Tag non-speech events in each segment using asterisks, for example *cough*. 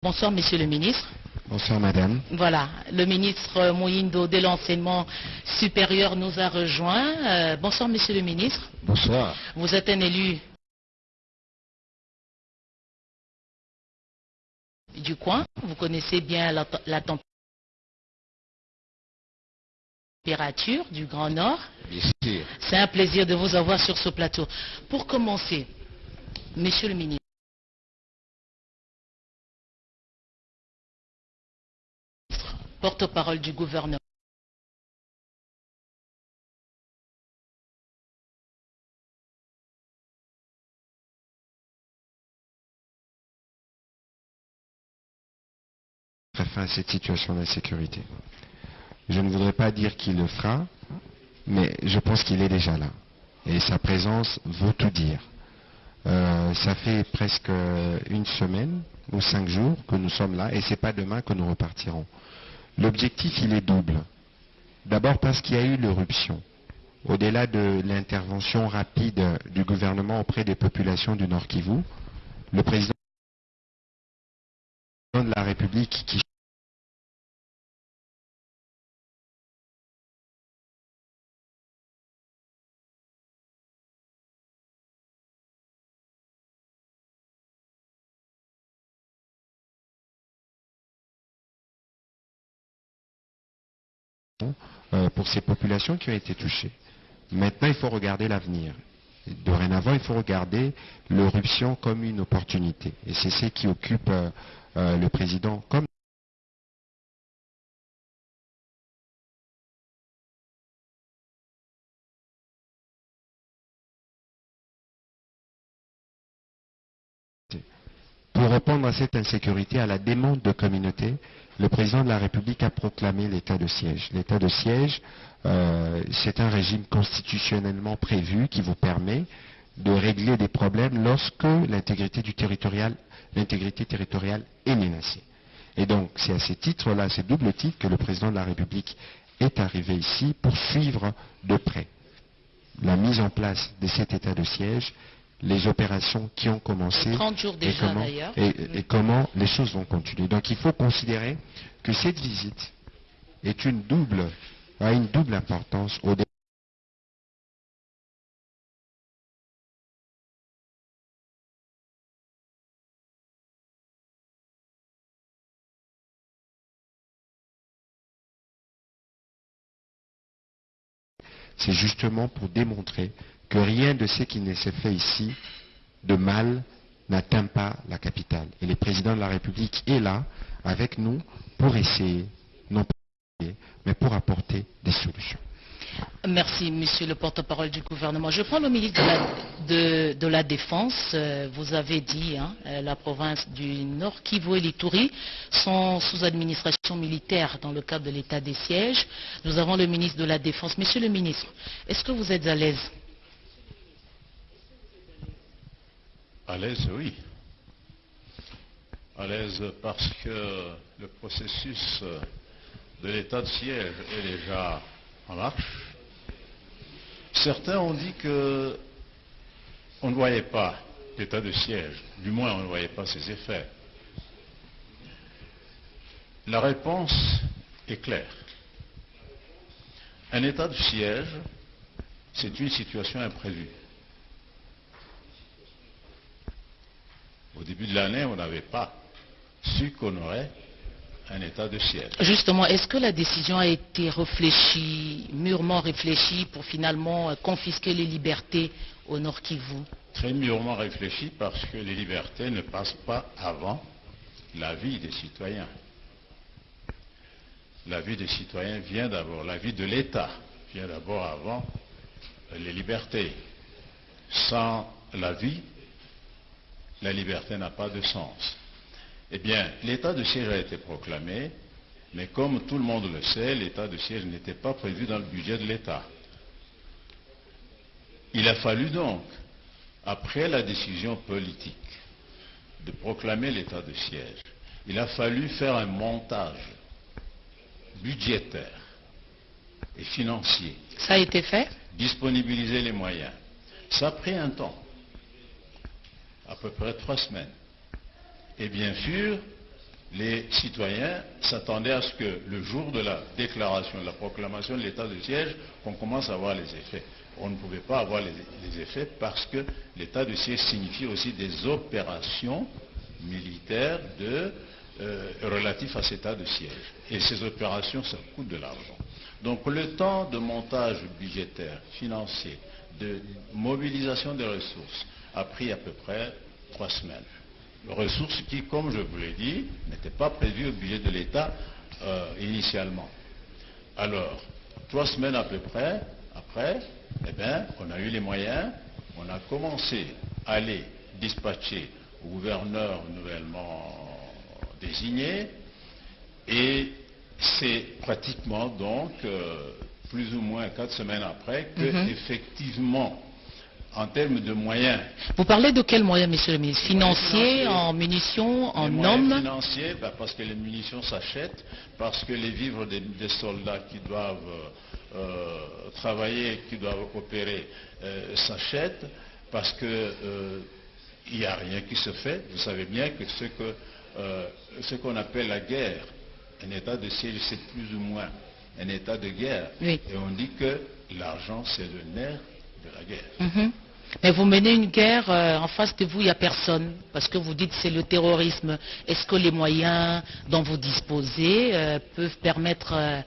Bonsoir, monsieur le ministre. Bonsoir, madame. Voilà, le ministre Moïndo de l'enseignement supérieur nous a rejoint. Euh, bonsoir, monsieur le ministre. Bonsoir. Vous êtes un élu du coin. Vous connaissez bien la, la température du Grand Nord. Bien sûr. C'est un plaisir de vous avoir sur ce plateau. Pour commencer, monsieur le ministre, porte-parole du gouvernement. cette situation d'insécurité. Je ne voudrais pas dire qu'il le fera, mais je pense qu'il est déjà là. Et sa présence vaut tout dire. Euh, ça fait presque une semaine ou cinq jours que nous sommes là et c'est pas demain que nous repartirons. L'objectif, il est double. D'abord parce qu'il y a eu l'éruption. Au-delà de l'intervention rapide du gouvernement auprès des populations du Nord Kivu, le président de la République pour ces populations qui ont été touchées. Maintenant, il faut regarder l'avenir. Dorénavant, il faut regarder l'éruption comme une opportunité. Et c'est ce qui occupe euh, euh, le président comme Pour répondre à cette insécurité, à la demande de communauté, le président de la République a proclamé l'état de siège. L'état de siège, euh, c'est un régime constitutionnellement prévu qui vous permet de régler des problèmes lorsque l'intégrité territoriale est menacée. Et donc, c'est à ces titres-là, à ces doubles titres, que le président de la République est arrivé ici pour suivre de près la mise en place de cet état de siège les opérations qui ont commencé et, comment, et, comment les choses vont continuer. Donc il faut considérer que cette visite est une double, a une double importance au c'est justement pour démontrer que rien de ce qui ne s'est fait ici de mal n'atteint pas la capitale. Et le président de la République est là avec nous pour essayer, non pas mais pour apporter des solutions. Merci, monsieur le porte-parole du gouvernement. Je prends le ministre de la, Défense. Euh, vous avez dit, hein, euh, la province du Nord, Kivu et l'Itourie sont sous administration militaire dans le cadre de l'état des sièges. Nous avons le ministre de la Défense. Monsieur le ministre, est-ce que vous êtes à l'aise À l'aise, oui. À l'aise parce que le processus de l'état de siège est déjà en marche. Certains ont dit qu'on ne voyait pas l'état de siège, du moins on ne voyait pas ses effets. La réponse est claire. Un état de siège, c'est une situation imprévue. Au début de l'année, on n'avait pas su qu'on aurait un état de siège. Justement, est-ce que la décision a été réfléchie, mûrement réfléchie, pour finalement euh, confisquer les libertés au Nord Kivu? Très mûrement réfléchie parce que les libertés ne passent pas avant la vie des citoyens. La vie des citoyens vient d'abord, la vie de l'État vient d'abord avant les libertés. Sans la vie, la liberté n'a pas de sens. Eh bien, l'état de siège a été proclamé, mais comme tout le monde le sait, l'état de siège n'était pas prévu dans le budget de l'État. Il a fallu donc, après la décision politique de proclamer l'état de siège, il a fallu faire un montage budgétaire et financier. Ça a été fait? Disponibiliser les moyens. Ça a pris un temps à peu près trois semaines. Et bien sûr, les citoyens s'attendaient à ce que le jour de la déclaration, de la proclamation de l'état de siège, qu'on commence à voir les effets. On ne pouvait pas avoir les, effets parce que l'état de siège signifie aussi des opérations militaires de, euh, relatives à cet état de siège. Et ces opérations, ça coûte de l'argent. Donc le temps de montage budgétaire, financier, de mobilisation des ressources a pris à peu près trois semaines ressources qui, comme je vous l'ai dit, n'étaient pas prévues au budget de l'État euh, initialement. Alors, trois semaines à peu près, après, eh bien, on a eu les moyens, on a commencé à aller dispatcher au gouverneur nouvellement désigné, et c'est pratiquement donc euh, plus ou moins quatre semaines après que, mm-hmm. effectivement, en termes de moyens. Vous parlez de quels moyens, monsieur le ministre? Financiers, en munitions, en hommes? Financiers, bah, parce que les munitions s'achètent, parce que les vivres des, soldats qui doivent euh, travailler, qui doivent opérer, euh, s'achètent, parce qu'il euh, n'y a rien qui se fait. Vous savez bien que ce qu'on appelle la guerre, un état de siège, c'est plus ou moins un état de guerre. Et on dit que l'argent, c'est le nerf de la guerre. Mhm. Mais vous menez une guerre, euh, en face de vous, il n'y a personne, parce que vous dites c'est le terrorisme. Est-ce que les moyens dont vous disposez euh, peuvent permettre euh,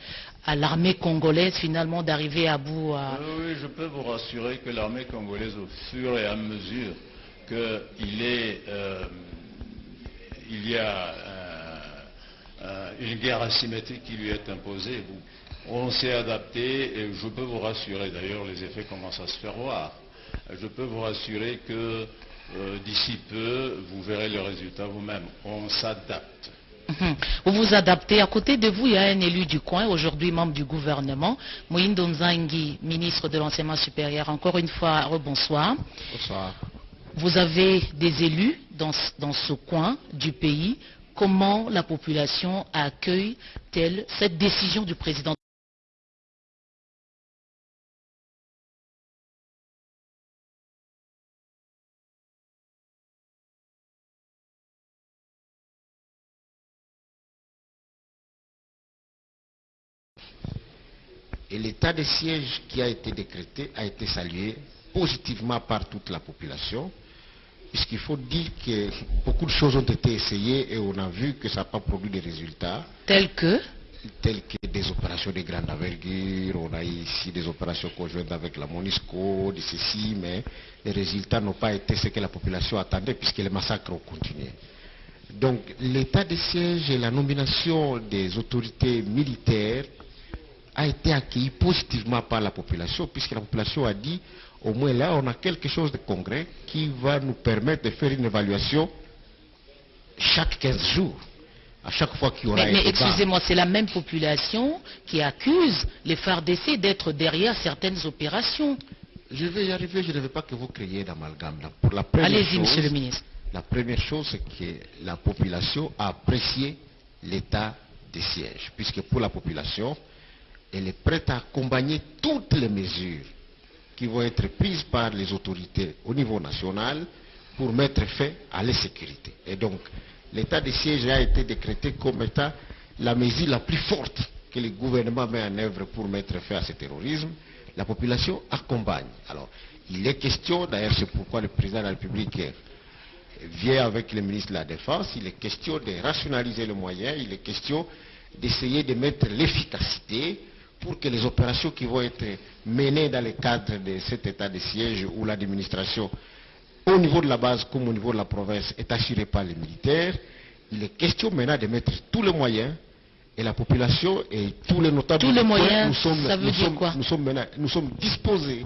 à l'armée congolaise finalement d'arriver à bout Oui, je peux vous rassurer que l'armée congolaise, au fur et à mesure qu'il y a une guerre asymétrique qui lui est imposée, on s'est adapté et je peux vous rassurer, d'ailleurs les effets commencent à se faire voir. Je peux vous rassurer que euh, d'ici peu, vous verrez le résultat vous-même. On s'adapte. Mhm. Vous vous adaptez. À côté de vous, il y a un élu du coin, aujourd'hui membre du gouvernement, Moïndo Nzangi, ministre de l'enseignement supérieur. Encore une fois, rebonsoir. Bonsoir. Vous avez des élus dans, dans ce coin du pays. Comment la population accueille-t-elle cette décision du président Et l'état de siège qui a été décrété a été salué positivement par toute la population, puisqu'il faut dire que beaucoup de choses ont été essayées et on a vu que ça n'a pas produit des résultats. Tels que? Tels que des opérations de grande envergure, on a ici des opérations conjointes avec la MONISCO, de ceci, mais les résultats n'ont pas été ce que la population attendait puisque les massacres ont continué. Donc l'état de siège et la nomination des autorités militaires a été accueilli positivement par la population, puisque la population a dit, au moins là, on a quelque chose de concret qui va nous permettre de faire une évaluation chaque 15 jours. À chaque fois qu'il y aura Mais, mais excusez-moi, c'est la même population qui accuse les FARDC d'être derrière certaines opérations. Je vais y arriver, je ne veux pas que vous créiez d'amalgame. Allez-y, monsieur le ministre. La première chose, c'est que la population a apprécié l'état des sièges, puisque pour la population, elle est prête à accompagner toutes les mesures qui vont être prises par les autorités au niveau national pour mettre fin à l'insécurité. Et donc, l'état de siège a été décrété comme état la mesure la plus forte que le gouvernement met en œuvre pour mettre fin à ce terrorisme. La population accompagne. Alors, il est question, d'ailleurs c'est pourquoi le président de la République vient avec le ministre de la Défense, il est question de rationaliser le moyen, il est question d'essayer de mettre l'efficacité pour que les opérations qui vont être menées dans le cadre de cet état de siège où l'administration, au niveau de la base comme au niveau de la province, est assurée par les militaires, il est question maintenant de mettre tous les moyens et la population et tous les notables tous les moyens, nous sommes, ça veut dire quoi? nous sommes, nous sommes disposés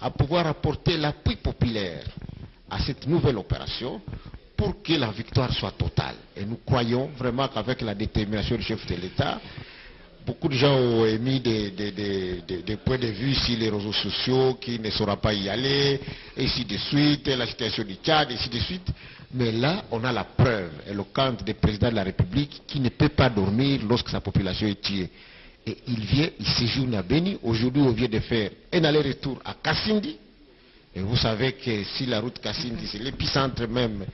à pouvoir apporter l'appui populaire à cette nouvelle opération pour que la victoire soit totale. Et nous croyons vraiment qu'avec la détermination du chef de l'État, de gens ont émis des, points de vue sur les réseaux sociaux qui ne saura pas y aller, et ainsi de suite, la situation du Tchad, et ainsi de suite. Mais là, on a la preuve éloquente du président de la République qui ne peut pas dormir lorsque sa population est tuée. Et il vient, il séjourne à Béni. Aujourd'hui, on vient de faire un aller-retour à Kassindi. Et vous savez que si la route Kassindi, c'est l'épicentre même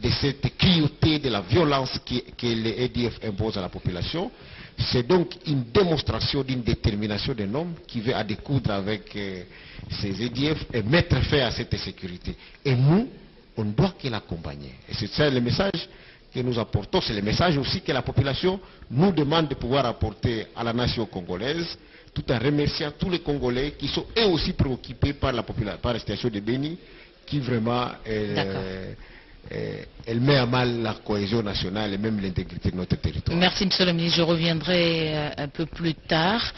de cette cruauté, de la violence que les EDF imposent à la population. C'est donc une démonstration d'une détermination d'un homme qui veut à découdre avec euh, ces EDF et mettre fin à cette insécurité. Et nous, on ne doit que l'accompagner. Et c'est ça le message que nous apportons. C'est le message aussi que la population nous demande de pouvoir apporter à la nation congolaise, tout en remerciant tous les Congolais qui sont eux aussi préoccupés par la, par la situation de Béni, qui vraiment... Euh, elle met à mal la cohésion nationale et même l'intégrité de notre territoire. Merci, Monsieur le ministre. Je reviendrai euh, un peu plus tard.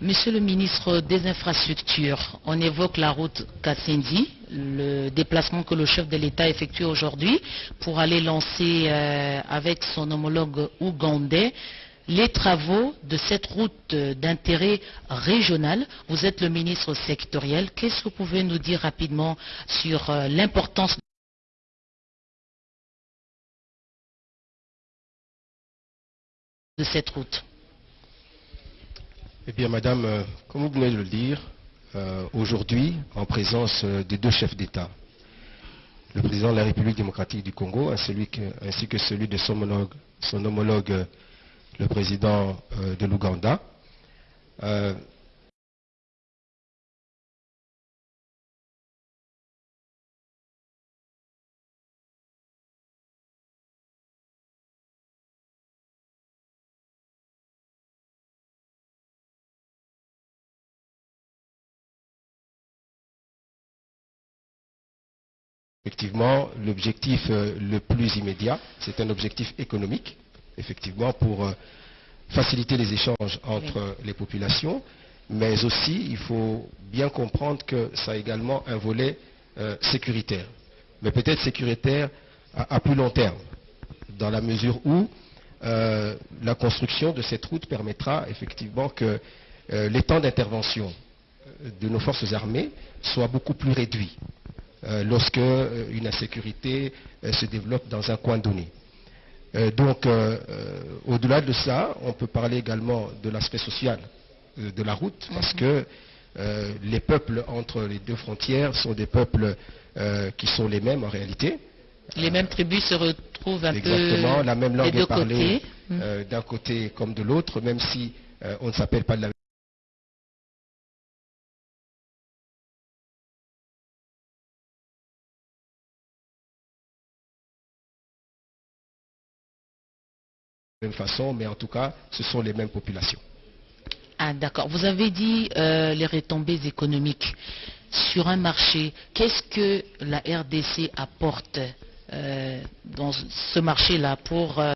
Monsieur le ministre des Infrastructures, on évoque la route Kassendi, le déplacement que le chef de l'État effectue aujourd'hui pour aller lancer euh, avec son homologue ougandais les travaux de cette route d'intérêt régional. Vous êtes le ministre sectoriel. Qu'est-ce que vous pouvez nous dire rapidement sur l'importance cette route. Eh bien, madame, euh, comme vous venez de le dire, euh, aujourd'hui, en présence euh, des deux chefs d'État, le président de la République démocratique du Congo ainsi que celui de son homologue, le président de l'Ouganda, Effectivement, l'objectif euh, le plus immédiat, c'est un objectif économique, effectivement, pour euh, faciliter les échanges entre les populations, mais aussi, il faut bien comprendre que ça a également un volet euh, sécuritaire, mais peut-être sécuritaire à, plus long terme, dans la mesure où la construction de cette route permettra effectivement que les temps d'intervention de nos forces armées soient beaucoup plus réduits. Euh, lorsque euh, une insécurité euh, se développe dans un coin donné. donc, au-delà de ça, on peut parler également de l'aspect social de la route, parce mhm. que les peuples entre les deux frontières sont des peuples qui sont les mêmes en réalité. Les mêmes tribus se retrouvent un peu Exactement, la même langue est parlée mhm. d'un côté comme de l'autre, même si on ne s'appelle pas de la même façon, mais en tout cas, ce sont les mêmes populations. Ah, d'accord. Vous avez dit euh, les retombées économiques sur un marché. Qu'est-ce que la RDC apporte euh, dans ce marché-là pour euh,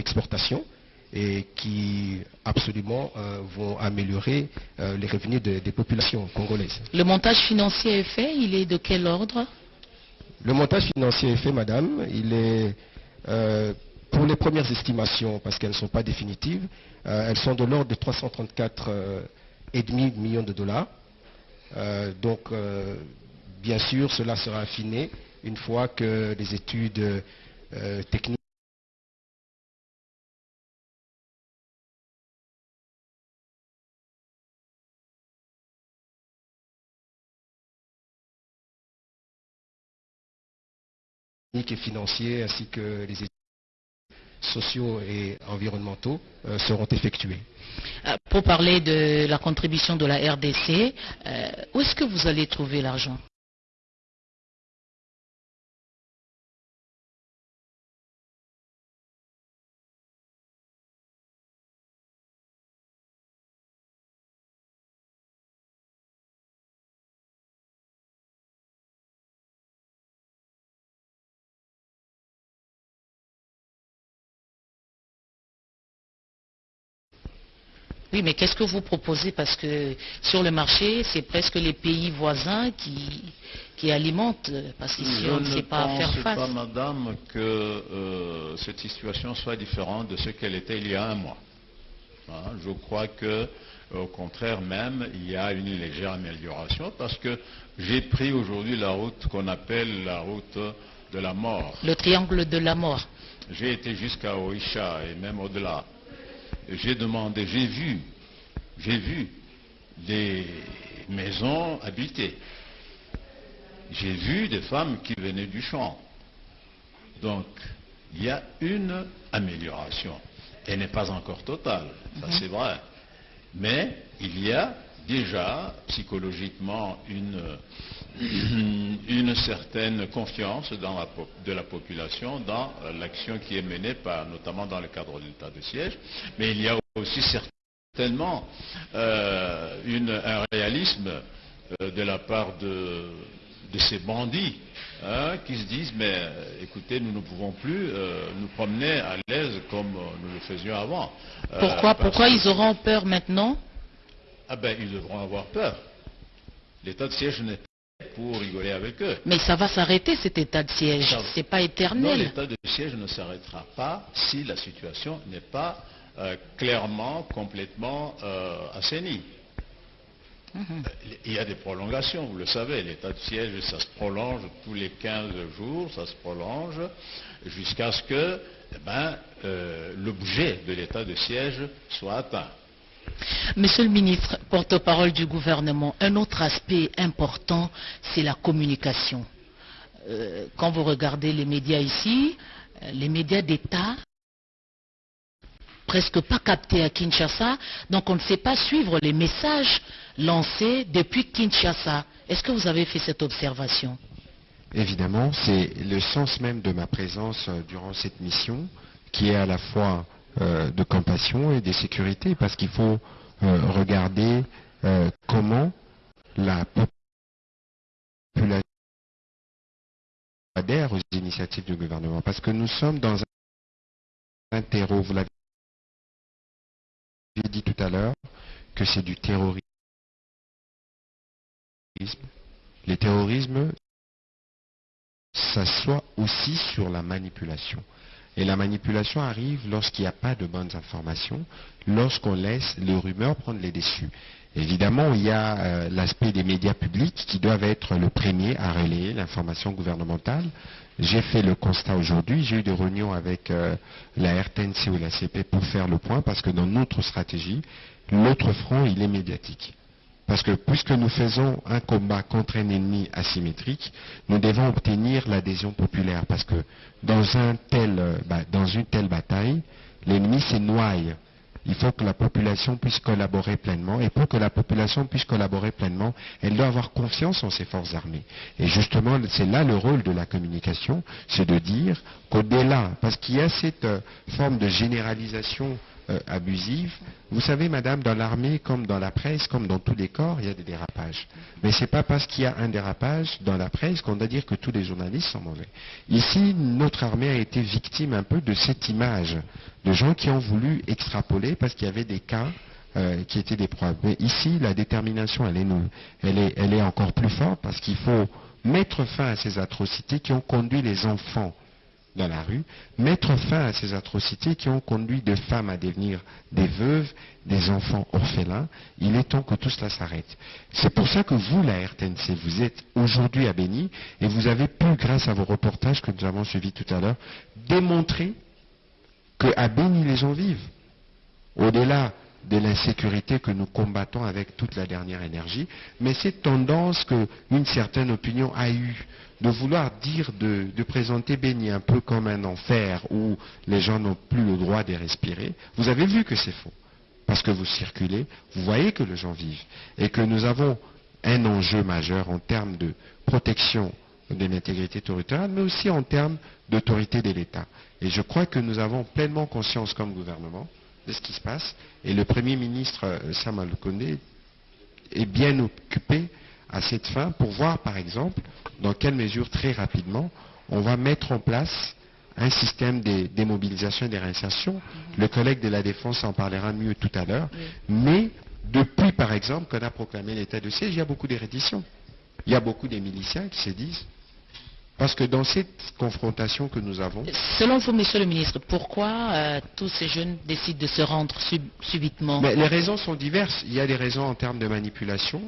d'exportation et qui absolument euh, vont améliorer euh, les revenus des populations congolaises. Le montage financier est fait, il est de quel ordre? Le montage financier est fait, madame, il est euh, pour les premières estimations, parce qu'elles ne sont pas définitives, elles sont de l'ordre de 334,5 millions de dollars. donc, bien sûr, cela sera affiné une fois que les études techniques et financiers ainsi que les études sociaux et environnementaux euh, seront effectués. Euh, pour parler de la contribution de la RDC, euh, où est-ce que vous allez trouver l'argent? Oui, mais qu'est-ce que vous proposez? Parce que sur le marché, c'est presque les pays voisins qui, qui alimentent, parce qu'ici, on ne sait pas faire face. Je ne pense pas, madame, que euh, cette situation soit différente de ce qu'elle était il y a un mois. Hein. Je crois que, au contraire même, il y a une légère amélioration parce que j'ai pris aujourd'hui la route qu'on appelle la route de la mort. Le triangle de la mort. J'ai été jusqu'à Oisha et même au-delà. J'ai demandé, j'ai vu, j'ai vu des maisons habitées. J'ai vu des femmes qui venaient du champ. Donc, il y a une amélioration. Elle n'est pas encore totale, ça c'est vrai. Mais il y a déjà psychologiquement une, une certaine confiance dans la, de la population dans l'action qui est menée, par, notamment dans le cadre de l'état de siège. Mais il y a aussi certainement euh, une, un réalisme euh, de la part de, de ces bandits hein, qui se disent mais euh, écoutez nous ne pouvons plus euh, nous promener à l'aise comme nous le faisions avant. Pourquoi, pourquoi ils auront peur maintenant Ah ben ils devront avoir peur. L'état de siège n'est pas pour rigoler avec eux. Mais ça va s'arrêter cet état de siège. Ça. C'est pas Non, éternel. l'état de siège ne s'arrêtera pas si la situation n'est pas euh, clairement, complètement euh, assainie. Mhm. Il y a des prolongations, vous le savez, l'état de siège, ça se prolonge tous les 15 jours, ça se prolonge jusqu'à ce que eh ben, euh, l'objet de l'état de siège soit atteint. Monsieur le ministre, porte-parole du gouvernement, un autre aspect important, c'est la communication. Euh, quand vous regardez les médias ici, euh, les médias d'État, presque pas captés à Kinshasa, donc on ne sait pas suivre les messages lancés depuis Kinshasa. Est-ce que vous avez fait cette observation? Évidemment, c'est le sens même de ma présence euh, durant cette mission qui est à la fois euh, de compassion et de sécurité parce qu'il faut euh, regarder euh, comment la population adhère aux initiatives du gouvernement. Parce que nous sommes dans un terreau, vous l'avez dit tout à l'heure, que c'est du terrorisme. Les terrorismes s'assoit aussi sur la manipulation. Et la manipulation arrive lorsqu'il n'y a pas de bonnes informations, lorsqu'on laisse les rumeurs prendre les dessus. Évidemment, il y a euh, l'aspect des médias publics qui doivent être le premier à relayer l'information gouvernementale. J'ai fait le constat aujourd'hui, j'ai eu des réunions avec euh, la RTNC ou la CP pour faire le point parce que dans notre stratégie, l'autre front, il est médiatique. Parce que puisque nous faisons un combat contre un ennemi asymétrique, nous devons obtenir l'adhésion populaire. Parce que euh, dans une telle bataille, l'ennemi se noie. Il faut que la population puisse collaborer pleinement. Et pour que la population puisse collaborer pleinement, elle doit avoir confiance en ses forces armées. Et justement, c'est là le rôle de la communication, c'est de dire qu'au-delà, parce qu'il y a cette euh, forme de généralisation euh, abusive. Vous savez, madame, dans l'armée, comme dans la presse, comme dans tous les corps, il y a des dérapages. Mais ce n'est pas parce qu'il y a un dérapage dans la presse qu'on doit dire que tous les journalistes sont mauvais. Ici, notre armée a été victime un peu de cette image de gens qui ont voulu extrapoler parce qu'il y avait des cas euh, qui étaient des preuves. Mais ici, la détermination, est, elle est encore plus forte parce qu'il faut mettre fin à ces atrocités qui ont conduit les enfants dans la rue, mettre fin à ces atrocités qui ont conduit des femmes à devenir des veuves, des enfants orphelins. Il est temps que tout cela s'arrête. C'est pour ça que vous, la RTNC, vous êtes aujourd'hui à Béni et vous avez pu, grâce à vos reportages que nous avons suivis tout à l'heure, démontrer qu'à Béni, les gens vivent. Au-delà de l'insécurité que nous combattons avec toute la dernière énergie, mais cette tendance qu'une certaine opinion a eue de vouloir dire, de, présenter Béni un peu comme un enfer où les gens n'ont plus le droit de respirer, vous avez vu que c'est faux. Parce que vous circulez, vous voyez que les gens vivent. Et que nous avons un enjeu majeur en termes de protection de l'intégrité territoriale, mais aussi en termes d'autorité de l'État. Et je crois que nous avons pleinement conscience comme gouvernement de ce qui se passe. Et le Premier ministre euh, Sam Al-Kondé est bien occupé à cette fin pour voir, par exemple, dans quelle mesure très rapidement on va mettre en place un système de démobilisation et de réinsertion. Le collègue de la Défense en parlera mieux tout à l'heure. Mais depuis, par exemple, qu'on a proclamé l'état de siège, il y a beaucoup de redditions. Il y a beaucoup de miliciens qui se disent Parce que dans cette confrontation que nous avons, Selon vous, monsieur le ministre, pourquoi euh, tous ces jeunes décident de se rendre sub- subitement? Mais les raisons sont diverses. Il y a des raisons en termes de manipulation,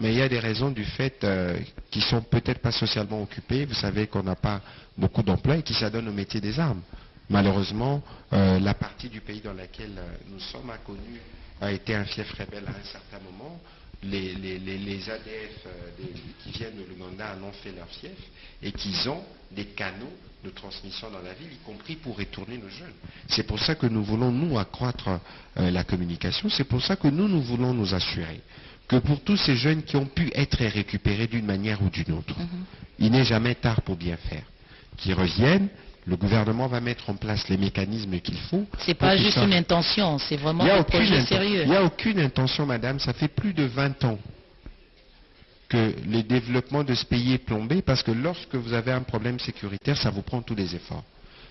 mais il y a des raisons du fait euh, qui sont peut-être pas socialement occupées. Vous savez qu'on n'a pas beaucoup d'emplois et qui s'adonnent au métier des armes. Malheureusement, euh, la partie du pays dans laquelle nous sommes inconnus a été un fief rebelle à un certain moment. Les, les- les- les ADF euh, des- qui viennent de l'Ouganda en ont fait leur fief et qu'ils ont des canaux de transmission dans la ville, y compris pour retourner nos jeunes. C'est pour ça que nous voulons, nous, accroître euh, la communication. C'est pour ça que nous, nous voulons nous assurer que pour tous ces jeunes qui ont pu être récupérés d'une manière ou d'une autre, il n'est jamais tard pour bien faire. Qu'ils reviennent, le gouvernement va mettre en place les mécanismes qu'il faut. C'est pas juste ça- une intention, c'est vraiment n'y un projet sérieux. il y a aucune intention, madame. Ça fait plus de 20 ans que le développement de ce pays est plombé parce que lorsque vous avez un problème sécuritaire, ça vous prend tous les efforts.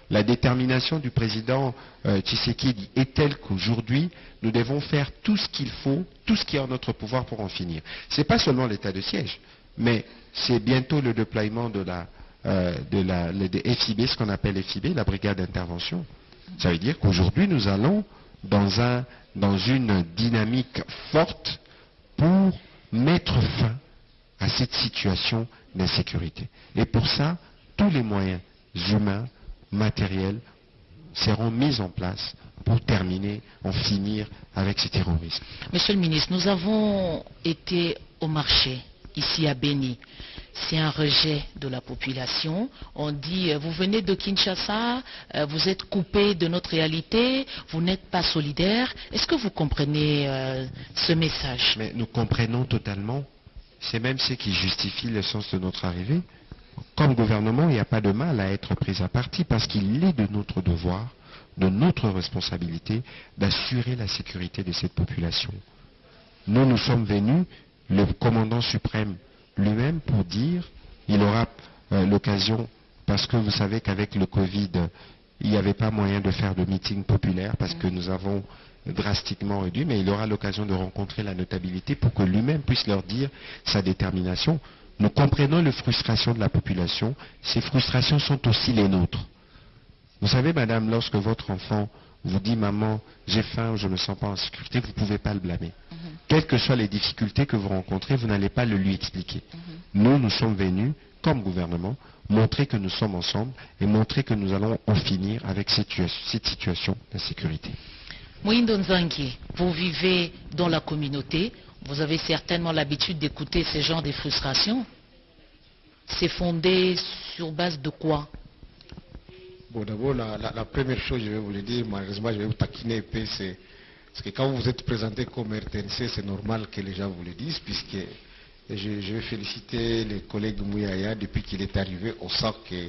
La détermination du président euh, Tshisekedi est telle qu'aujourd'hui, nous devons faire tout ce qu'il faut, tout ce qui est en notre pouvoir pour en finir. Ce n'est pas seulement l'état de siège, mais c'est bientôt le déploiement de la, de la FIB, ce qu'on appelle FIB, la brigade d'intervention. Ça veut dire qu'aujourd'hui, nous allons dans, un, dans une dynamique forte pour mettre fin à cette situation d'insécurité. Et pour ça, tous les moyens humains, matériels, seront mis en place pour terminer, en finir avec ces terroristes. Monsieur le ministre, nous avons été au marché ici à Béni. C'est un rejet de la population. On dit, euh, vous venez de Kinshasa, euh, vous êtes coupé de notre réalité, vous n'êtes pas solidaire. Est-ce que vous comprenez euh, ce message? Mais nous comprenons totalement, c'est même ce qui justifie le sens de notre arrivée. Comme gouvernement, il n'y a pas de mal à être pris à partie parce qu'il est de notre devoir, de notre responsabilité d'assurer la sécurité de cette population. Nous, nous sommes venus, le commandant suprême lui-même, pour dire, il aura euh, l'occasion, parce que vous savez qu'avec le Covid, il n'y avait pas moyen de faire de meeting populaire parce que nous avons drastiquement réduit, mais il aura l'occasion de rencontrer la notabilité pour que lui-même puisse leur dire sa détermination. Nous comprenons les frustrations de la population. Ces frustrations sont aussi les nôtres. Vous savez, madame, lorsque votre enfant vous dit maman, j'ai faim ou je ne me sens pas en sécurité, vous ne pouvez pas le blâmer. Quelles que soient les difficultés que vous rencontrez, vous n'allez pas le lui expliquer. Nous, nous sommes venus, comme gouvernement, montrer que nous sommes ensemble et montrer que nous allons en finir avec cette, cette situation d'insécurité. Moïndo Nzangi, vous vivez dans la communauté, vous avez certainement l'habitude d'écouter ces genres de frustrations. C'est fondé sur base de quoi? Bon, d'abord, la, première chose, je vais vous le dire, malheureusement, je vais vous taquiner un peu, c'est que quand vous êtes présenté comme RTNC, c'est normal que les gens vous le disent, puisque je, vais féliciter le collègue Mouyaya, depuis qu'il est arrivé, on sent que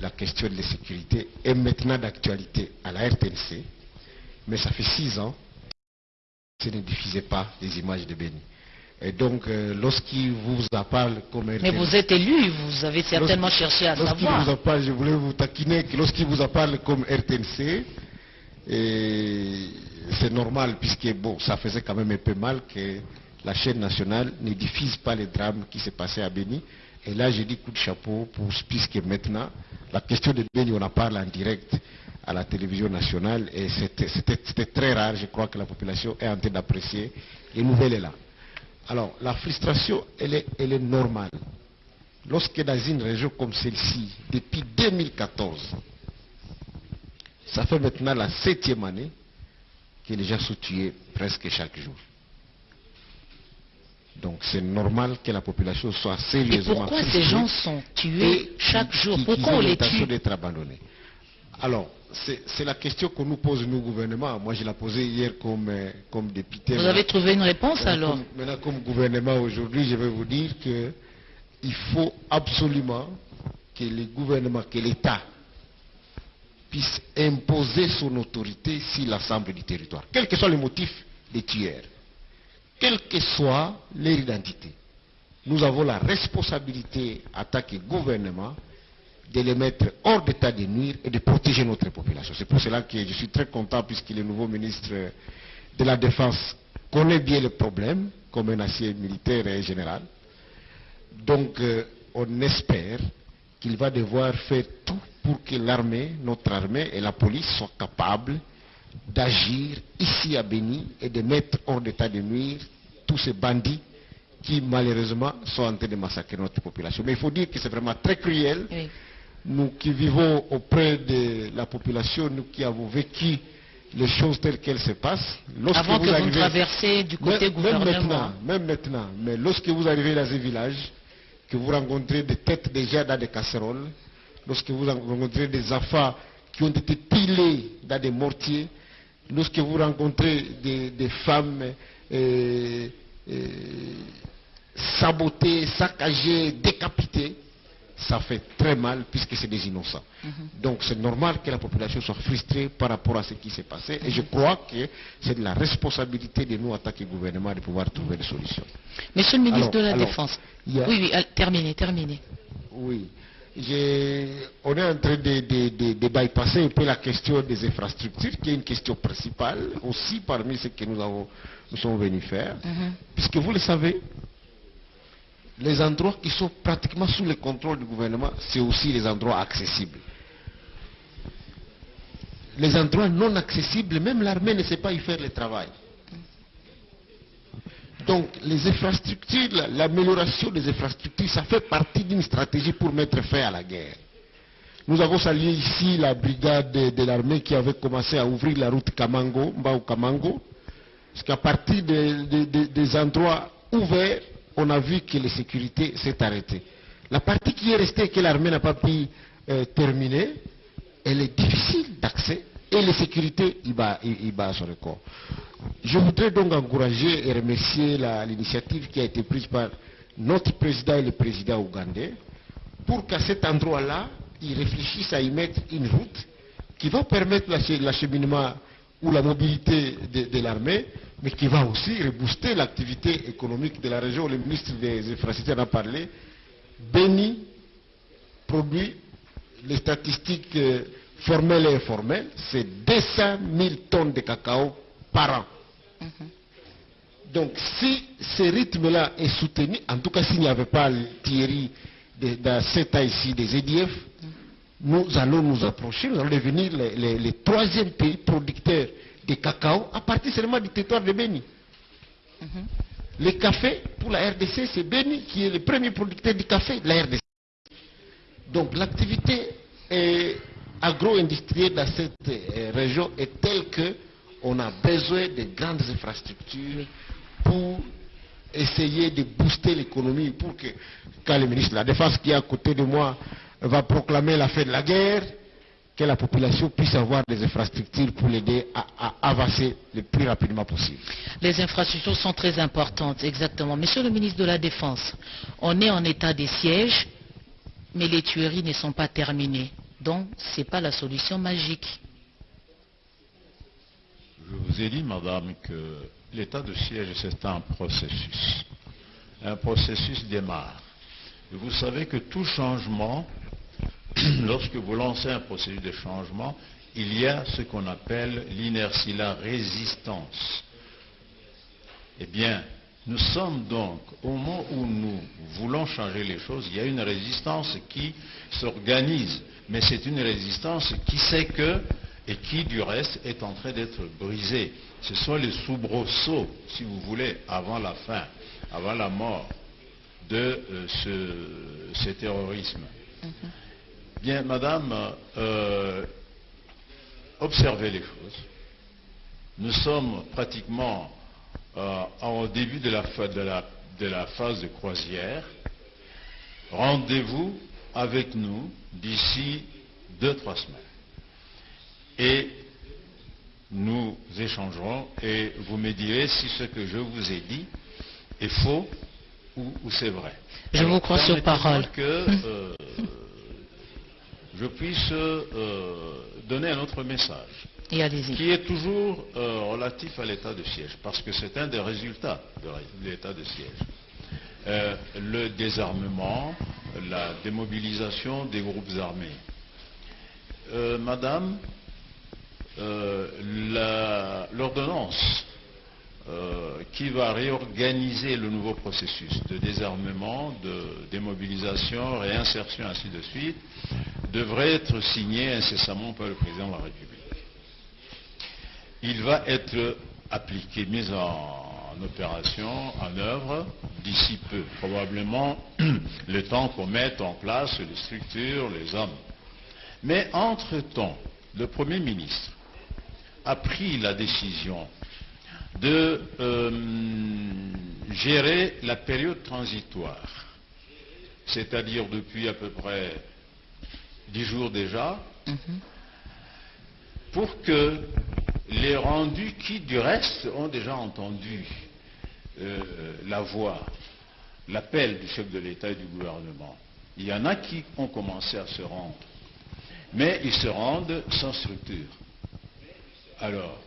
la question de la sécurité est maintenant d'actualité à la RTNC, mais ça fait six ans que ne diffusait pas les images de Béni. Et donc, euh, lorsqu'il vous en parle comme. Mais vous êtes élu, vous avez certainement cherché à lorsqu'il vous en savoir. parle, je voulais vous taquiner que lorsqu'il vous en parle comme RTNC, et c'est normal puisque bon, ça faisait quand même un peu mal que la chaîne nationale ne diffuse pas les drames qui s'est passé à Béni. Et là, j'ai dit coup de chapeau pour puisque maintenant, la question de Béni, on en parle en direct à la télévision nationale et c'était- très rare. Je crois que la population est en train d'apprécier les nouvelles là. Alors, la frustration, elle est, elle est normale. Lorsque dans une région comme celle-ci, depuis 2014, ça fait maintenant la septième année que les gens sont tués presque chaque jour. Donc c'est normal que la population soit Et sérieusement pourquoi ces gens sont tués et chaque jour? Pourquoi on les tue? d'être abandonnés? Alors, c'est la question qu'on nous pose, nous, gouvernement. Moi, je l'ai posée hier comme, euh, comme député. Vous avez trouvé une réponse Maintenant, alors comme- Maintenant, comme gouvernement aujourd'hui, je vais vous dire que il faut absolument que le gouvernement, que l'État puisse imposer son autorité sur l'ensemble du territoire, quel que soit le motif des tueurs, quelle que soit leur identité. Nous avons la responsabilité, en tant que gouvernement, de les mettre hors d'état de nuire et de protéger notre population. C'est pour cela que je suis très content puisque le nouveau ministre de la Défense connaît bien le problème comme un ancien militaire et général. Donc, euh, on espère qu'il va devoir faire tout pour que l'armée, notre armée et la police soient capables d'agir ici à Béni et de mettre hors d'état de nuire tous ces bandits qui malheureusement sont en train de massacrer notre population. Mais il faut dire que c'est vraiment très cruel. Nous qui vivons auprès de la population, nous qui avons vécu les choses telles qu'elles se passent, lorsque Avant que vous arrivez- traversiez du côté même, même maintenant, même maintenant, mais lorsque vous arrivez dans un village, que vous rencontrez des têtes déjà dans des casseroles, lorsque vous rencontrez des enfants qui ont été pilés dans des mortiers, lorsque vous rencontrez des, des femmes euh, euh, sabotées, saccagées, décapitées, ça fait très mal puisque c'est des innocents. Donc c'est normal que la population soit frustrée par rapport à ce qui s'est passé et je crois que c'est de la responsabilité de nous en tant que gouvernement de pouvoir trouver des solutions. Monsieur le ministre Alors, de la alors, Défense. a- Oui, oui, terminez, terminez. Oui. On est en train de, de- de- de bypasser un peu la question des infrastructures, qui est une question principale aussi parmi ce que nous, avons, nous sommes venus faire. Puisque vous le savez, les endroits qui sont pratiquement sous le contrôle du gouvernement, c'est aussi les endroits accessibles. Les endroits non accessibles, même l'armée ne sait pas y faire le travail. Donc les infrastructures, la- l'amélioration des infrastructures, ça fait partie d'une stratégie pour mettre fin à la guerre. Nous avons salué ici la brigade de, l'armée qui avait commencé à ouvrir la route Kamango, Mbao Kamango, parce qu'à partir de- de- de- des endroits ouverts, on a vu que la sécurité s'est arrêtée. La partie qui est restée que l'armée n'a pas pu euh, terminer, elle est difficile d'accès et la sécurité, il bat, il, bat son record. Je voudrais donc encourager et remercier l'initiative qui a été prise par notre président et le président ougandais pour qu'à cet endroit-là, ils réfléchissent à y mettre une route qui va permettre l'ach- l'acheminement ou la mobilité de, de l'armée, mais qui va aussi rebooster l'activité économique de la région. Le ministre des Infrastructures en a parlé. Béni produit les statistiques euh, formelles et informelles, c'est 200 000 tonnes de cacao par an. Donc si ce rythme-là est soutenu, en tout cas s'il n'y avait pas Thierry de- dans cet ici des EDF, nous allons nous approcher, nous allons devenir les troisième pays producteurs de cacao à partir seulement du territoire de Béni. Le café, pour la RDC, c'est Béni qui est le premier producteur du café de la RDC. Donc l'activité agro-industrielle dans cette euh, région est telle que on a besoin de grandes infrastructures pour essayer de booster l'économie pour que quand le ministre de la Défense qui est à côté de moi va proclamer la fin de la guerre, que la population puisse avoir des infrastructures pour l'aider à, à avancer le plus rapidement possible. Les infrastructures sont très importantes, exactement. Monsieur le ministre de la Défense, on est en état de siège, mais les tueries ne sont pas terminées. Donc, ce n'est pas la solution magique. Je vous ai dit, madame, que l'état de siège, c'est un processus. Un processus démarre. Et vous savez que tout changement, *clears throat* lorsque vous lancez un processus de changement, il y a ce qu'on appelle l'inertie, la résistance. Eh bien, nous sommes donc, au moment où nous voulons changer les choses, il y a une résistance qui s'organise. Mais c'est une résistance qui sait que, et qui du reste est en train d'être brisée. Ce sont les soubresauts, si vous voulez, avant la fin, avant la mort de euh, ce terrorisme. Bien, madame, euh, observez les choses. Nous sommes pratiquement euh, au début de la, fa- de la- de la phase de croisière. Rendez-vous avec nous d'ici deux, trois semaines. Et nous échangerons et vous me direz si ce que je vous ai dit est faux ou, ou c'est vrai. Je vous crois sur parole. que euh, je puisse euh, donner un autre message qui est toujours euh, relatif à l'état de siège, parce que c'est un des résultats de l'état de siège. Euh, le désarmement, la démobilisation des groupes armés. Euh, madame, l'ordonnance euh, qui va réorganiser le nouveau processus de désarmement, de démobilisation, réinsertion, ainsi de suite, devrait être signé incessamment par le président de la République. Il va être appliqué, mis en, opération, en œuvre, d'ici peu. Probablement *clears throat* le temps qu'on mette en place les structures, les hommes. Mais entre-temps, le Premier ministre a pris la décision de euh, gérer la période transitoire, c'est-à-dire depuis à peu près dix jours déjà, pour que les rendus qui, du reste, ont déjà entendu euh, la voix, l'appel du chef de l'État et du gouvernement, il y en a qui ont commencé à se rendre, mais ils se rendent sans structure. Alors,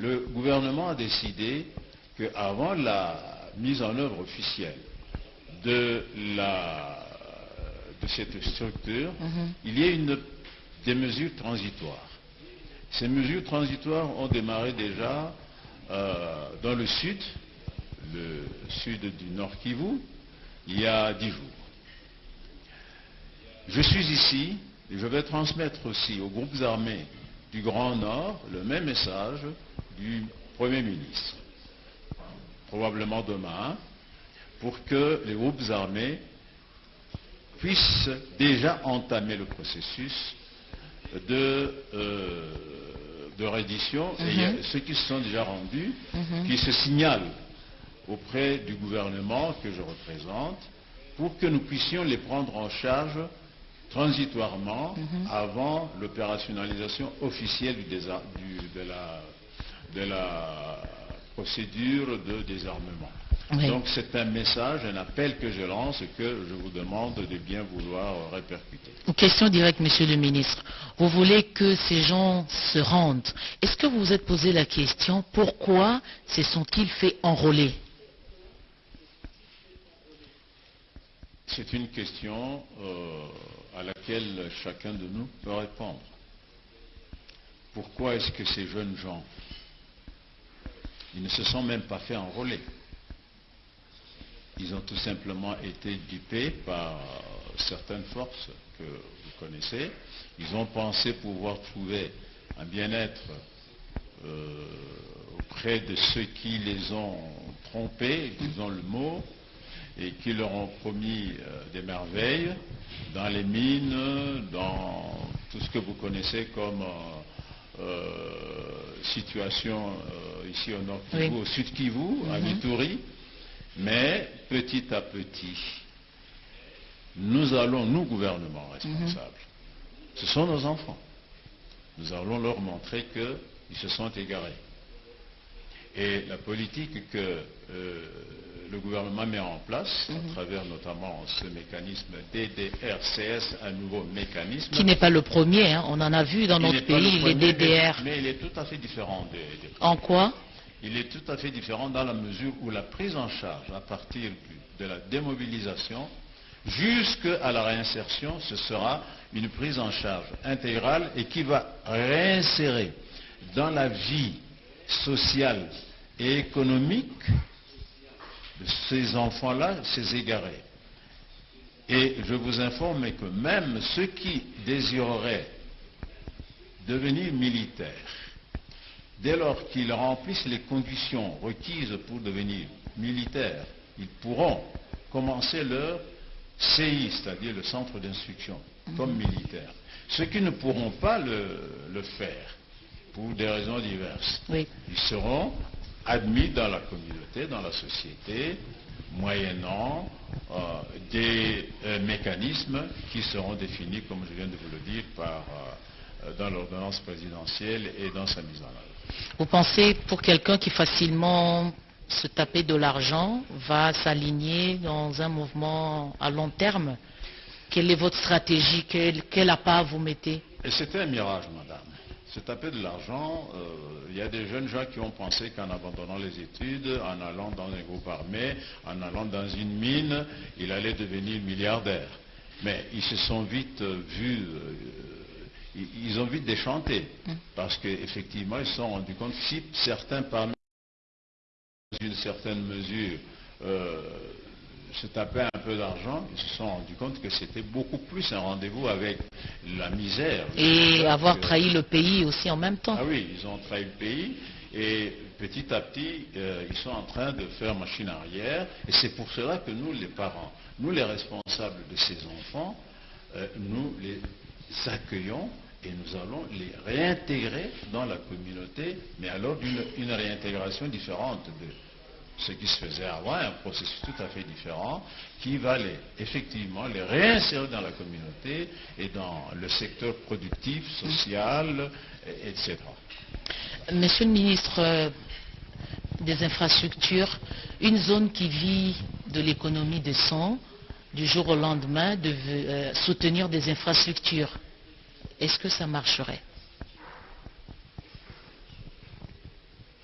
le gouvernement a décidé qu'avant la mise en œuvre officielle de, la, de cette structure, il y ait une, des mesures transitoires. Ces mesures transitoires ont démarré déjà euh, dans le sud, le sud du Nord Kivu, il y a dix jours. Je suis ici et je vais transmettre aussi aux groupes armés du Grand Nord le même message du Premier ministre, probablement demain, pour que les groupes armés puissent déjà entamer le processus de, euh, de reddition. Et il y a ceux qui se sont déjà rendus, qui se signalent auprès du gouvernement que je représente, pour que nous puissions les prendre en charge transitoirement avant l'opérationnalisation officielle du désa- du- de, la, de la procédure de désarmement. Oui. Donc c'est un message, un appel que je lance et que je vous demande de bien vouloir répercuter. Une question directe, Monsieur le ministre. Vous voulez que ces gens se rendent. Est-ce que vous vous êtes posé la question pourquoi se sont-ils fait enrôler? C'est une question euh, à laquelle chacun de nous peut répondre. Pourquoi est-ce que ces jeunes gens, ils ne se sont même pas fait enrôler Ils ont tout simplement été dupés par certaines forces que vous connaissez. Ils ont pensé pouvoir trouver un bien-être euh, auprès de ceux qui les ont trompés, disons le mot, et qui leur ont promis euh, des merveilles dans les mines, dans tout ce que vous connaissez comme euh, situation euh, ici au nord Kivu, Oui. au sud Kivu, à Vituri. Mais petit à petit, nous allons, nous gouvernement responsables, ce sont nos enfants, nous allons leur montrer qu'ils se sont égarés. Et la politique que euh, le gouvernement met en place, à travers notamment ce mécanisme DDRCS, un nouveau mécanisme, Qui n'est pas le premier, hein. on en a vu dans il notre le pays, les DDR. Mais, mais il est tout à fait différent des, des En quoi? Il est tout à fait différent dans la mesure où la prise en charge à partir de la démobilisation jusqu'à la réinsertion, ce sera une prise en charge intégrale et qui va réinsérer dans la vie sociale et économique ces enfants-là, ces égarés. Et je vous informe que même ceux qui désireraient devenir militaires, dès lors qu'ils remplissent les conditions requises pour devenir militaires, ils pourront commencer leur CI, c'est-à-dire le centre d'instruction, comme militaires. Ceux qui ne pourront pas le, le faire, pour des raisons diverses, Oui. ils seront admis dans la communauté, dans la société, moyennant euh, des euh, mécanismes qui seront définis, comme je viens de vous le dire, par, euh, dans l'ordonnance présidentielle et dans sa mise en œuvre. Vous pensez pour quelqu'un qui facilement se taper de l'argent va s'aligner dans un mouvement à long terme? Quelle est votre stratégie? Quel, quel appât vous mettez? Et c'était un mirage, madame. Se taper de l'argent, euh, il y a des jeunes gens qui ont pensé qu'en abandonnant les études, en allant dans un groupe armé, en allant dans une mine, il allait devenir milliardaire. Mais ils se sont vite euh, vus, euh, ils, ils ont vite déchanté, parce qu'effectivement, ils se sont rendus compte, si certains parmi dans une certaine mesure, se taper un peu d'argent, ils se sont rendus compte que c'était beaucoup plus un rendez-vous avec la misère. Et avoir Que- trahi le pays aussi en même temps. Ah oui, ils ont trahi le pays et petit à petit, euh, ils sont en train de faire machine arrière. Et c'est pour cela que nous, les parents, nous les responsables de ces enfants, euh, nous les accueillons et nous allons les réintégrer dans la communauté, mais alors d'une une réintégration différente de ce qui se faisait avant, un processus tout à fait différent, qui va les, effectivement les réinsérer dans la communauté et dans le secteur productif, social, et- etc. Monsieur le ministre euh, des Infrastructures, une zone qui vit de l'économie de sang, du jour au lendemain, de euh, soutenir des infrastructures, est-ce que ça marcherait?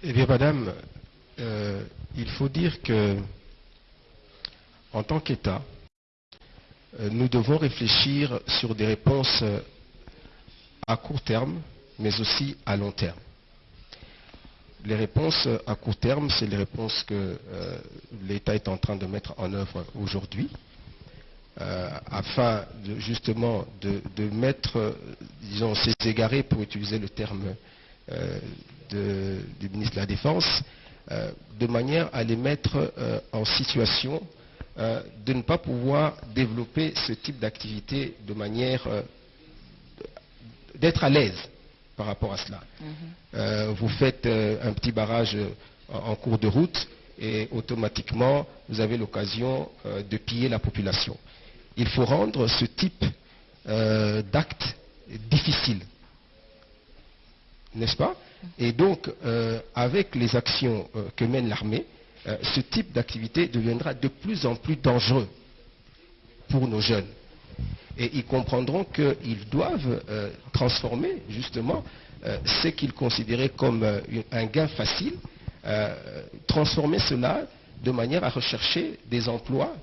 Eh bien, madame, euh, il faut dire que, en tant qu'État, euh, nous devons réfléchir sur des réponses euh, à court terme, mais aussi à long terme. Les réponses à court terme, c'est les réponses que l'État est en train de mettre en œuvre aujourd'hui, afin de, justement de, mettre, disons, ces égarés, pour utiliser le terme du ministre de la Défense, euh, de manière à les mettre euh, en situation euh, de ne pas pouvoir développer ce type d'activité de manière d'être à l'aise par rapport à cela. Euh, vous faites un petit barrage en, cours de route et automatiquement vous avez l'occasion de piller la population. Il faut rendre ce type d'acte difficile n'est-ce pas? Et donc, euh, avec les actions euh, que mène l'armée, euh, ce type d'activité deviendra de plus en plus dangereux pour nos jeunes. Et ils comprendront qu'ils doivent transformer justement ce qu'ils considéraient comme un gain facile, transformer cela de manière à rechercher des emplois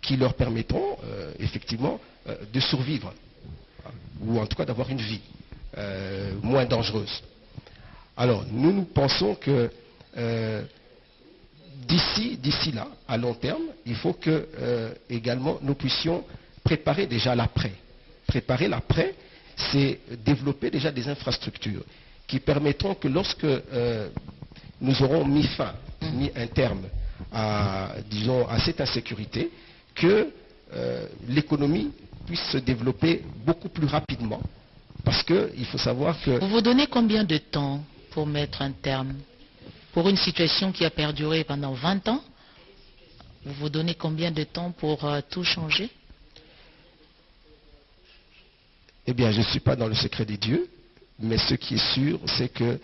qui leur permettront effectivement de survivre, ou en tout cas d'avoir une vie moins dangereuse. Alors, nous, nous pensons que euh, d'ici, là, à long terme, il faut que euh, également nous puissions préparer déjà l'après. Préparer l'après, c'est développer déjà des infrastructures qui permettront que lorsque euh, nous aurons mis fin, mis un terme à, disons, à cette insécurité, que l'économie puisse se développer beaucoup plus rapidement. Parce qu'il faut savoir que Vous vous donnez combien de temps? Pour mettre un terme. Pour une situation qui a perduré pendant 20 ans, vous vous donnez combien de temps pour euh, tout changer? Eh bien, je ne suis pas dans le secret des dieux, mais ce qui est sûr, c'est que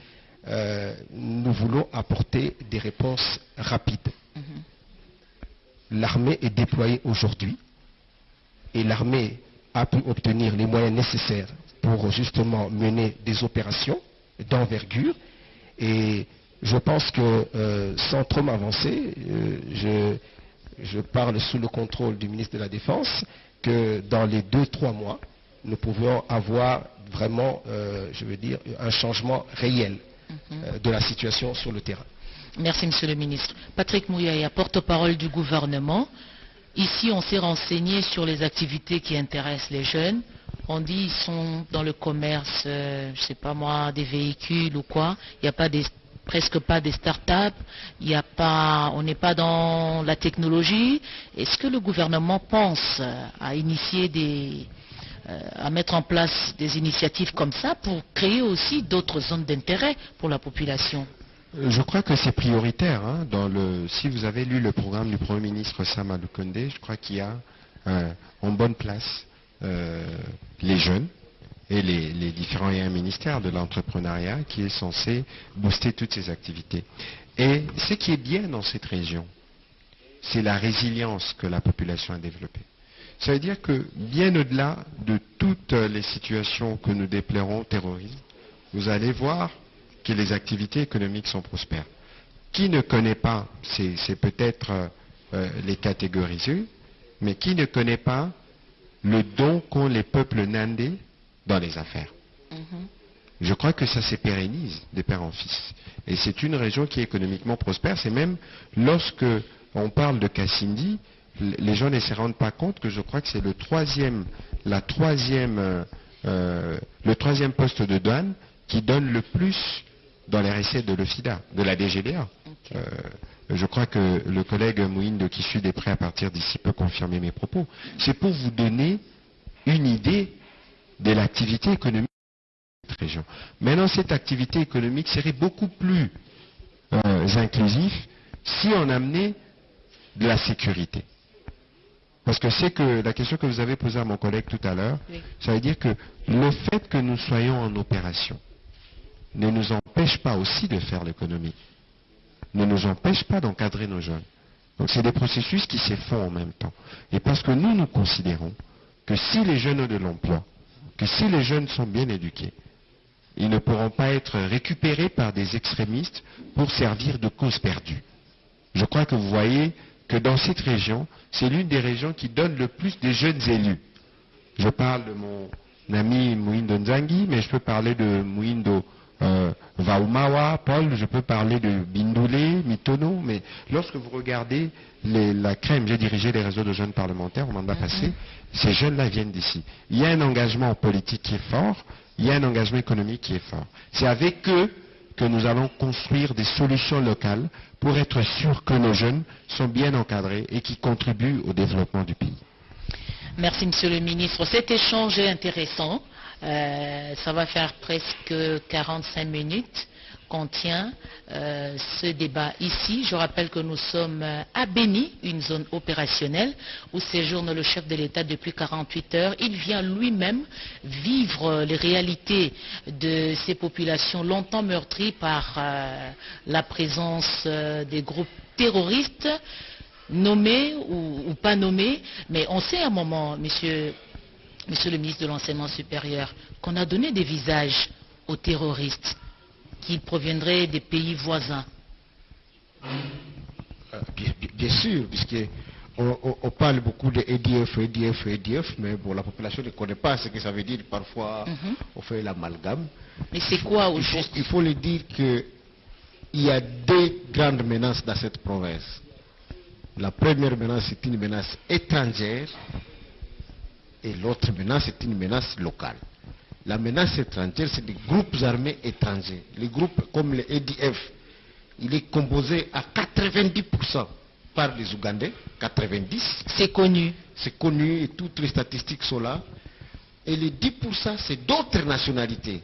euh, nous voulons apporter des réponses rapides. L'armée est déployée aujourd'hui et l'armée a pu obtenir les moyens nécessaires pour justement mener des opérations d'envergure. Et je pense que, euh, sans trop m'avancer, euh, je, je parle sous le contrôle du ministre de la Défense, que dans les deux, trois mois, nous pouvons avoir vraiment, euh, je veux dire, un changement réel euh, de la situation sur le terrain. Merci, Monsieur le ministre. Patrick Mouyaya, porte-parole du gouvernement. Ici, on s'est renseigné sur les activités qui intéressent les jeunes. On dit qu'ils sont dans le commerce, euh, je ne sais pas moi, des véhicules ou quoi. Il n'y a pas presque pas des start-up. Il y a pas, on n'est pas dans la technologie. Est-ce que le gouvernement pense à initier euh, à mettre en place des initiatives comme ça pour créer aussi d'autres zones d'intérêt pour la population? Euh, Je crois que c'est prioritaire. hein, si vous avez lu le programme du Premier ministre Sam Alukonde, je crois qu'il y a en bonne place les jeunes et les, différents ministères de l'entrepreneuriat qui est censé booster toutes ces activités. Et ce qui est bien dans cette région, c'est la résilience que la population a développée. Ça veut dire que bien au-delà de toutes les situations que nous déplorons, terrorisme, vous allez voir que les activités économiques sont prospères. Qui ne connaît pas, c'est c'est peut-être euh, euh, les catégoriser, mais qui ne connaît pas le don qu'ont les peuples nandais dans les affaires Je crois que ça se pérennise de père en fils. Et c'est une région qui est économiquement prospère. C'est même lorsque on parle de Kassindi, les gens ne se rendent pas compte que je crois que c'est le troisième, la troisième, euh, euh, le troisième poste de douane qui donne le plus dans les recettes de l'OFIDA, de la DGDA. Euh, je crois que le collègue Mouine de Sud est prêt à partir d'ici peut confirmer mes propos. C'est pour vous donner une idée de l'activité économique de cette région. Maintenant, cette activité économique serait beaucoup plus euh, inclusif si on amenait de la sécurité. Parce que c'est que la question que vous avez posée à mon collègue tout à l'heure, Oui. ça veut dire que le fait que nous soyons en opération ne nous empêche pas aussi de faire l'économie, ne nous empêche pas d'encadrer nos jeunes. Donc c'est des processus qui se font en même temps. Et parce que nous, nous considérons que si les jeunes ont de l'emploi, que si les jeunes sont bien éduqués, ils ne pourront pas être récupérés par des extrémistes pour servir de cause perdue. Je crois que vous voyez que dans cette région, c'est l'une des régions qui donne le plus de jeunes élus. Je parle de mon ami Mouindo Nzangi, mais je peux parler de Mouindo euh, Vaumawa, Paul, je peux parler de Bindoulé, Mitono, mais lorsque vous regardez les- la crème, j'ai dirigé les réseaux de jeunes parlementaires au mandat passé, ces jeunes-là viennent d'ici. Il y a un engagement politique qui est fort, il y a un engagement économique qui est fort. C'est avec eux que nous allons construire des solutions locales pour être sûrs que nos jeunes sont bien encadrés et qui contribuent au développement du pays. Merci, Monsieur le Ministre. Cet échange est intéressant. Euh, ça va faire presque 45 minutes qu'on tient euh, ce débat ici. Je rappelle que nous sommes euh, à Béni, une zone opérationnelle où séjourne le chef de l'État depuis 48 heures. Il vient lui-même vivre les réalités de ces populations longtemps meurtries par la présence des groupes terroristes nommés ou pas nommés, mais on sait à un moment, monsieur, monsieur le ministre de l'Enseignement supérieur, qu'on a donné des visages aux terroristes qui proviendraient des pays voisins. Euh, Bien, sûr, puisque on, on- on parle beaucoup de EDF, EDF, EDF, mais bon, la population ne connaît pas ce que ça veut dire. Parfois, Mhm. on fait l'amalgame. Mais c'est quoi au Il il faut le dire qu'il y a deux grandes menaces dans cette province. La première menace, c'est une menace étrangère et l'autre menace, c'est une menace locale. La menace étrangère, c'est des groupes armés étrangers. Les groupes comme le EDF, il est composé à 90% par les Ougandais, 90%, C'est connu. c'est connu et toutes les statistiques sont là. Et les 10%, c'est d'autres nationalités.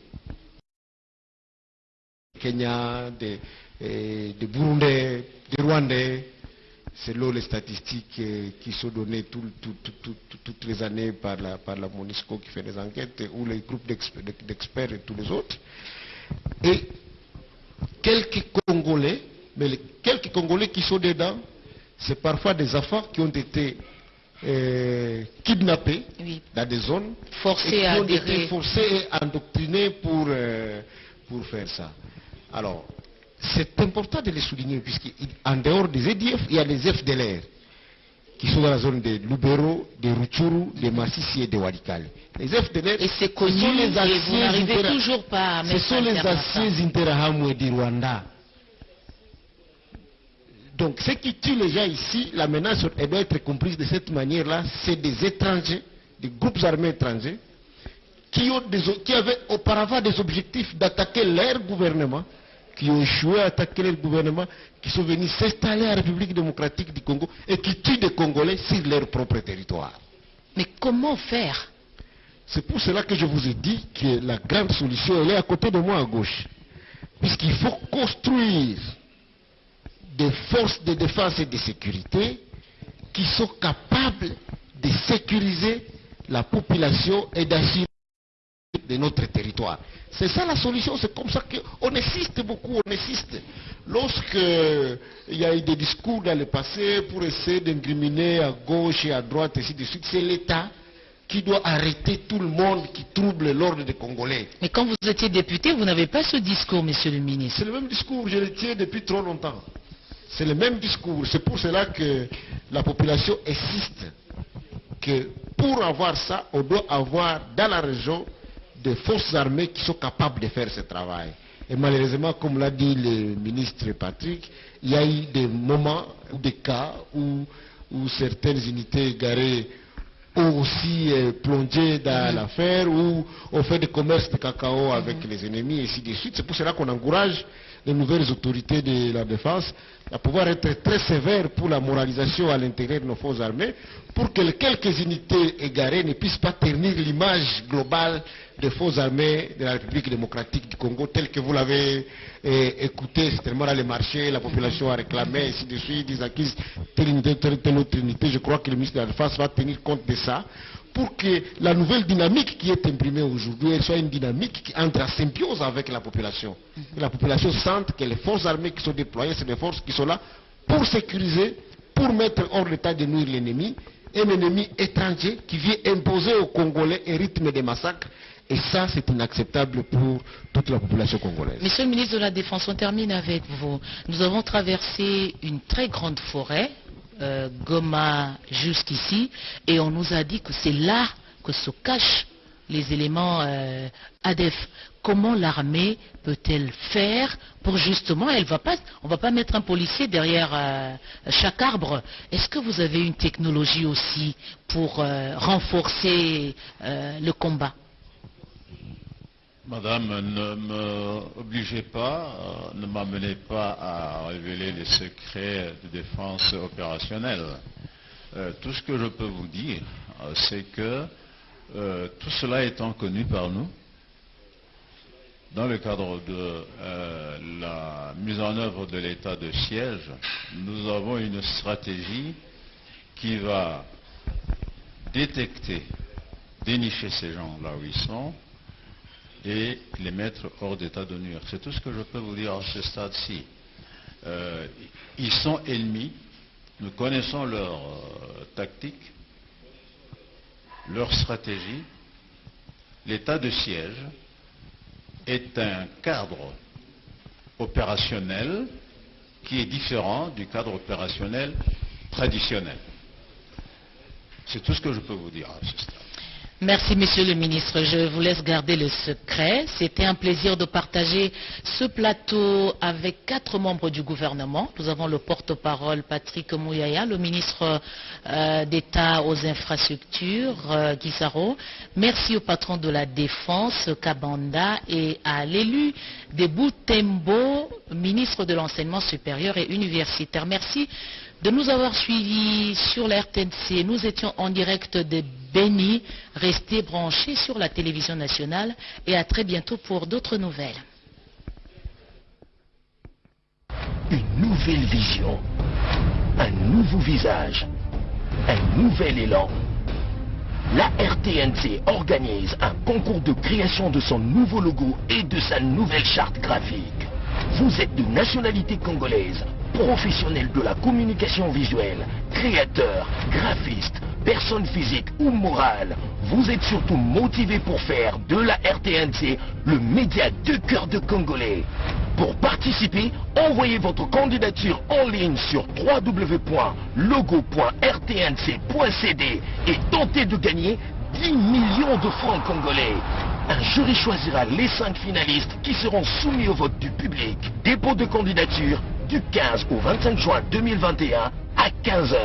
Kenya, des, eh, des Burundais, des Rwandais, selon les statistiques eh, qui sont données tout- tout- tout- tout- tout- toutes les années par la, par la MONUSCO qui fait des enquêtes, ou les groupes d'exp- d'experts et tous les autres. Et quelques Congolais, mais les quelques Congolais qui sont dedans, c'est parfois des enfants qui ont été euh, kidnappés Oui. dans des zones Forcés et qui à ont été forcés et endoctrinés pour, euh, pour faire ça. Alors, c'est important de les souligner, puisqu'en dehors des EDF, il y a les FDLR, qui sont dans la zone de Lubero, de Ruchuru, de Massissi et de Walikale. Les FDLR, Et c'est ce sont les vous anciens n'arrivez intera- toujours pas à Ce sont les anciens Interahamwe du Rwanda. Donc, ce qui tue les gens ici, la menace, elle doit être comprise de cette manière-là, c'est des étrangers, des groupes armés étrangers, qui, ont des qui avaient auparavant des objectifs d'attaquer leur gouvernement, qui ont échoué à attaquer leur gouvernement, qui sont venus s'installer en République démocratique du Congo et qui tuent des Congolais sur leur propre territoire. Mais comment faire? C'est pour cela que je vous ai dit que la grande solution, elle est à côté de moi à gauche. Puisqu'il faut construire des forces de défense et de sécurité qui sont capables de sécuriser la population et d'assurer de notre territoire. C'est ça la solution, c'est comme ça qu'on insiste beaucoup, on insiste. Lorsque il y a eu des discours dans le passé pour essayer d'incriminer à gauche et à droite, et ainsi de suite, c'est l'État qui doit arrêter tout le monde qui trouble l'ordre des Congolais. Mais quand vous étiez député, vous n'avez pas ce discours, monsieur le ministre. C'est le même discours, je le tiens depuis trop longtemps. C'est le même discours. C'est pour cela que la population insiste que pour avoir ça, on doit avoir dans la région des forces armées qui sont capables de faire ce travail. Et malheureusement, comme l'a dit le ministre Patrick, il y a eu des moments ou des cas où où certaines unités garées ont aussi euh, plongé dans l'affaire, où on fait des commerces de cacao avec les ennemis, et ainsi de suite. C'est pour cela qu'on encourage les nouvelles autorités de la défense à pouvoir être très sévères pour la moralisation à l'intérieur de nos forces armées, pour que quelques unités égarées ne puissent pas ternir l'image globale des forces armées de la République démocratique du Congo, telle que vous l'avez eh, écouté certainement dans les marchés, la population a réclamé, ainsi de suite, ils acquisent telle unité, telle, telle autre unité. Je crois que le ministre de la Défense va tenir compte de ça pour que la nouvelle dynamique qui est imprimée aujourd'hui soit une dynamique qui entre en symbiose avec la population. Que la population sente que les forces armées qui sont déployées, c'est des forces qui sont là pour sécuriser, pour mettre hors l'état de nuire l'ennemi, un ennemi étranger qui vient imposer aux Congolais un rythme de massacre. Et ça, c'est inacceptable pour toute la population congolaise. Monsieur le ministre de la Défense, on termine avec vous. Nous avons traversé une très grande forêt, euh, Goma jusqu'ici, et on nous a dit que c'est là que se cachent les éléments euh, ADEF. Comment l'armée peut-elle faire pour justement, elle va pas, on ne va pas mettre un policier derrière euh, chaque arbre. Est-ce que vous avez une technologie aussi pour renforcer le combat? Madame, ne m'obligez pas, ne m'amenez pas à révéler les secrets de défense opérationnelle. Euh, tout ce que je peux vous dire, euh, c'est que euh, tout cela étant connu par nous, dans le cadre de la mise en œuvre de l'état de siège, nous avons une stratégie qui va détecter, dénicher ces gens là où ils sont et les mettre hors d'état de nuire. C'est tout ce que je peux vous dire à ce stade-ci. Euh, ils sont ennemis, nous connaissons leur euh, tactique, leur stratégie. L'état de siège est un cadre opérationnel qui est différent du cadre opérationnel traditionnel. C'est tout ce que je peux vous dire à ce stade. Merci, Monsieur le Ministre. Je vous laisse garder le secret. C'était un plaisir de partager ce plateau avec quatre membres du gouvernement. Nous avons le porte-parole Patrick Mouyaya, le ministre euh, d'État aux infrastructures, euh. Merci au patron de la Défense, Kabanda, et à l'élu de Boutembo, ministre de l'Enseignement supérieur et universitaire. Merci de nous avoir suivis sur la RTNC. Nous étions en direct de Béni. Restez branchés sur la télévision nationale et à très bientôt pour d'autres nouvelles. Une nouvelle vision, un nouveau visage, un nouvel élan. La RTNC organise un concours de création de son nouveau logo et de sa nouvelle charte graphique. Vous êtes de nationalité congolaise, professionnel de la communication visuelle, créateur, graphiste, personne physique ou morale, vous êtes surtout motivé pour faire de la RTNC le média de cœur de Congolais. Pour participer, envoyez votre candidature en ligne sur www.logo.rtnc.cd et tentez de gagner 10 millions de francs congolais. Un jury choisira les 5 finalistes qui seront soumis au vote du public. Dépôt de candidature du 15 au 25 juin 2021 à 15h.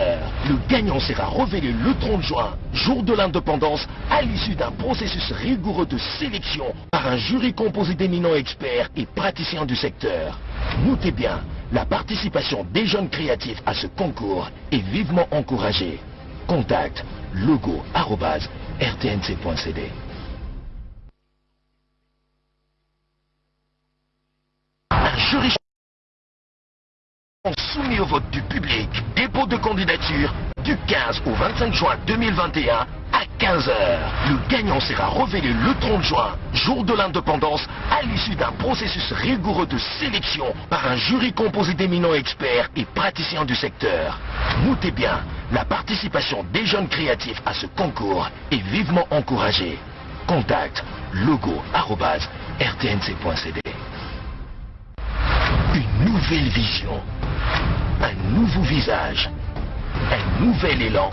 Le gagnant sera révélé le 30 juin, jour de l'indépendance, à l'issue d'un processus rigoureux de sélection par un jury composé d'éminents experts et praticiens du secteur. Notez bien, la participation des jeunes créatifs à ce concours est vivement encouragée. Contact logo arobase rtnc.cd. Un jury soumis au vote du public. Dépôt de candidature du 15 au 25 juin 2021 à 15h. Le gagnant sera révélé le 30 juin, jour de l'indépendance, à l'issue d'un processus rigoureux de sélection par un jury composé d'éminents experts et praticiens du secteur. Notez bien, la participation des jeunes créatifs à ce concours est vivement encouragée. Contact logo arobase rtnc.cd. Une nouvelle vision, un nouveau visage, un nouvel élan.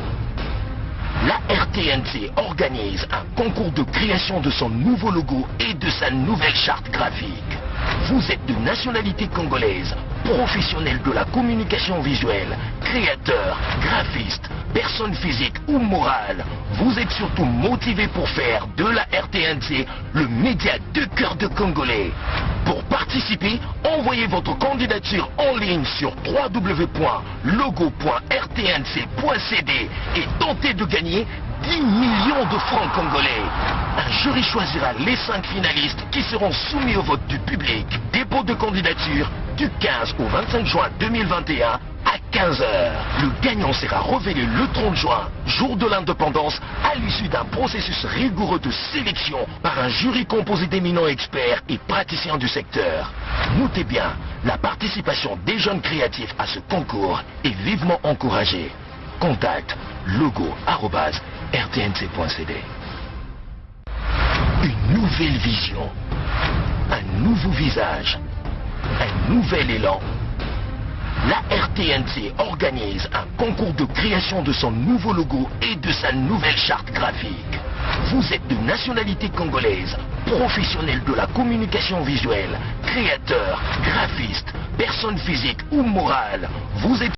La RTNC organise un concours de création de son nouveau logo et de sa nouvelle charte graphique. Vous êtes de nationalité congolaise, professionnel de la communication visuelle, créateur, graphiste, personne physique ou morale. Vous êtes surtout motivé pour faire de la RTNC le média de cœur de Congolais. Pour participer, envoyez votre candidature en ligne sur www.logo.rtnc.cd et tentez de gagner 10 millions de francs congolais. Un jury choisira les 5 finalistes qui seront soumis au vote du public. Dépôt de candidature du 15 au 25 juin 2021 à 15h. Le gagnant sera révélé le 30 juin, jour de l'indépendance, à l'issue d'un processus rigoureux de sélection par un jury composé d'éminents experts et praticiens du secteur. Notez bien, la participation des jeunes créatifs à ce concours est vivement encouragée. Contact logo.rtnc.cd Une nouvelle vision, un nouveau visage, un nouvel élan. La RTNC organise un concours de création de son nouveau logo et de sa nouvelle charte graphique. Vous êtes de nationalité congolaise, professionnel de la communication visuelle, créateur, graphiste, personne physique ou morale. Vous êtes